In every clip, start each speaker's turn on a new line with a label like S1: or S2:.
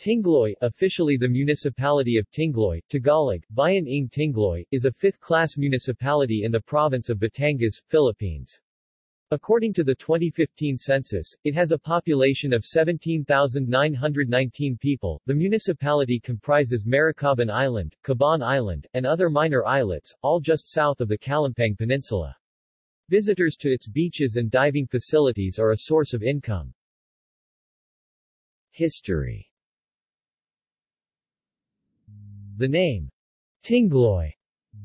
S1: Tingloy, officially the municipality of Tingloy, Tagalog, Bayan ng Tingloy, is a fifth-class municipality in the province of Batangas, Philippines. According to the 2015 census, it has a population of 17,919 people. The municipality comprises Maricaban Island, Caban Island, and other minor islets, all just south of the Calumpang Peninsula. Visitors to its beaches and diving facilities are a source of income. History The name Tingloy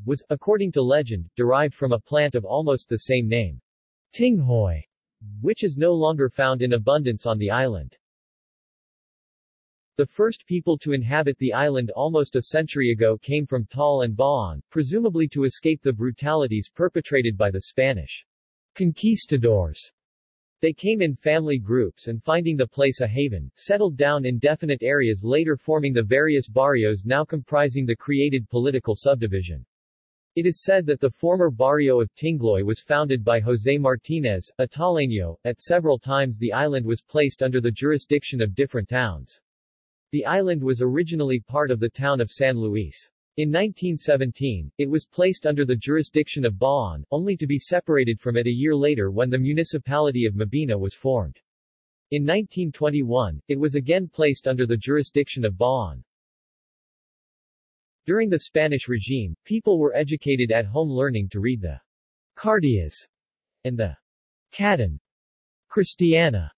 S1: was, according to legend, derived from a plant of almost the same name, Tinghoy, which is no longer found in abundance on the island. The first people to inhabit the island almost a century ago came from Taal and Bauan, presumably to escape the brutalities perpetrated by the Spanish conquistadors. They came in family groups and finding the place a haven, settled down in definite areas later forming the various barrios now comprising the created political subdivision. It is said that the former barrio of Tingloy was founded by José Martinez, a Taleño. At several times the island was placed under the jurisdiction of different towns. The island was originally part of the town of San Luis. In 1917, it was placed under the jurisdiction of Bauan, only to be separated from it a year later when the municipality of Mabini was formed. In 1921, it was again placed under the jurisdiction of Bauan. During the Spanish regime, people were educated at home learning to read the Cartillas and the Caton Cristiana.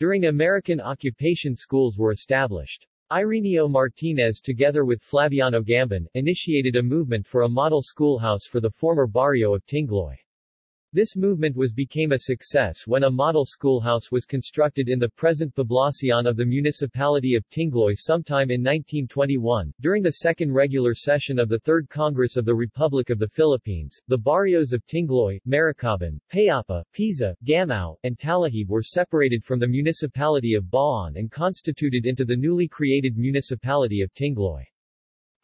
S1: During American occupation schools were established. Ireneo Martinez together with Flaviano Gambon, initiated a movement for a model schoolhouse for the former barrio of Tingloy. This movement was became a success when a model schoolhouse was constructed in the present Poblacion of the municipality of Tingloy sometime in 1921. During the second regular session of the Third Congress of the Republic of the Philippines, the barrios of Tingloy, Maricaban, Payapa, Pisa, Gamao, and Talahib were separated from the municipality of Bauan and constituted into the newly created municipality of Tingloy.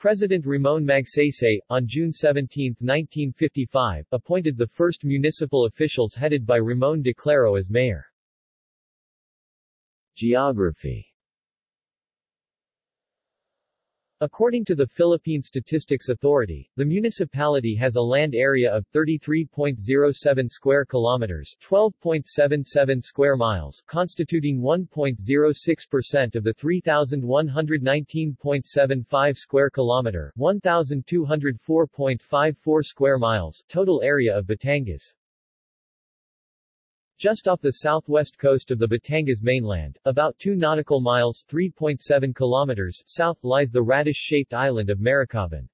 S1: President Ramon Magsaysay, on June 17, 1955, appointed the first municipal officials headed by Ramon de Claro as mayor. Geography According to the Philippine Statistics Authority, the municipality has a land area of 33.07 square kilometers, 12.77 square miles, constituting 1.06% of the 3119.75 square kilometer, 1204.54 square miles total area of Batangas. Just off the southwest coast of the Batangas mainland, about 2 nautical miles 3.7 kilometers south, lies the radish-shaped island of Maricaban.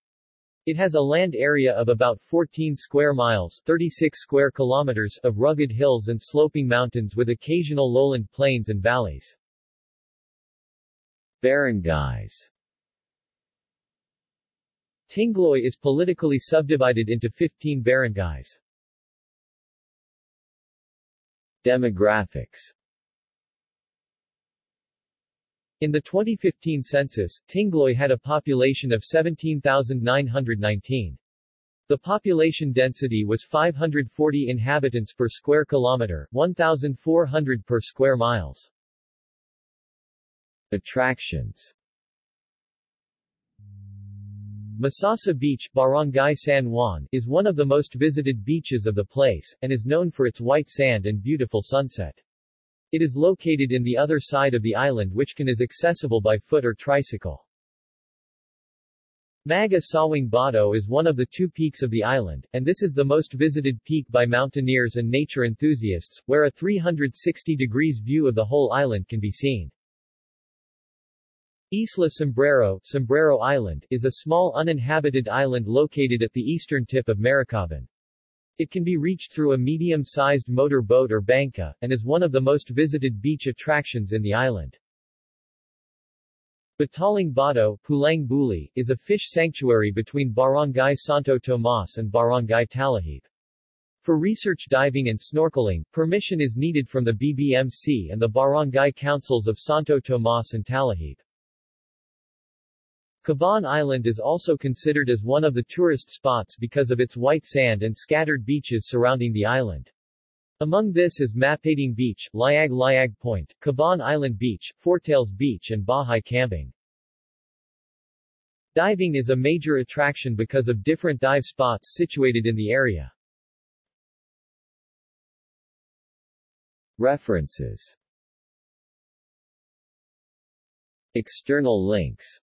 S1: It has a land area of about 14 square miles 36 square kilometers of rugged hills and sloping mountains with occasional lowland plains and valleys. Barangays Tingloy is politically subdivided into 15 barangays. Demographics In the 2015 census, Tingloy had a population of 17,919. The population density was 540 inhabitants per square kilometer, 1,400 per square miles. Attractions Masasa Beach, Barangay San Juan, is one of the most visited beaches of the place, and is known for its white sand and beautiful sunset. It is located in the other side of the island which can is accessible by foot or tricycle. Maga Sawing Bato is one of the two peaks of the island, and this is the most visited peak by mountaineers and nature enthusiasts, where a 360 degrees view of the whole island can be seen. Isla Sombrero, Sombrero Island, is a small uninhabited island located at the eastern tip of Maricaban. It can be reached through a medium-sized motor boat or banca, and is one of the most visited beach attractions in the island. Bataling Bato, Pulang Buli, is a fish sanctuary between Barangay Santo Tomas and Barangay Talahib. For research diving and snorkeling, permission is needed from the BBMC and the barangay councils of Santo Tomas and Talahib. Caban Island is also considered as one of the tourist spots because of its white sand and scattered beaches surrounding the island. Among this is Mapading Beach, Liag Liag Point, Caban Island Beach, Fortails Beach and Bahay Camping. Diving is a major attraction because of different dive spots situated in the area. References External links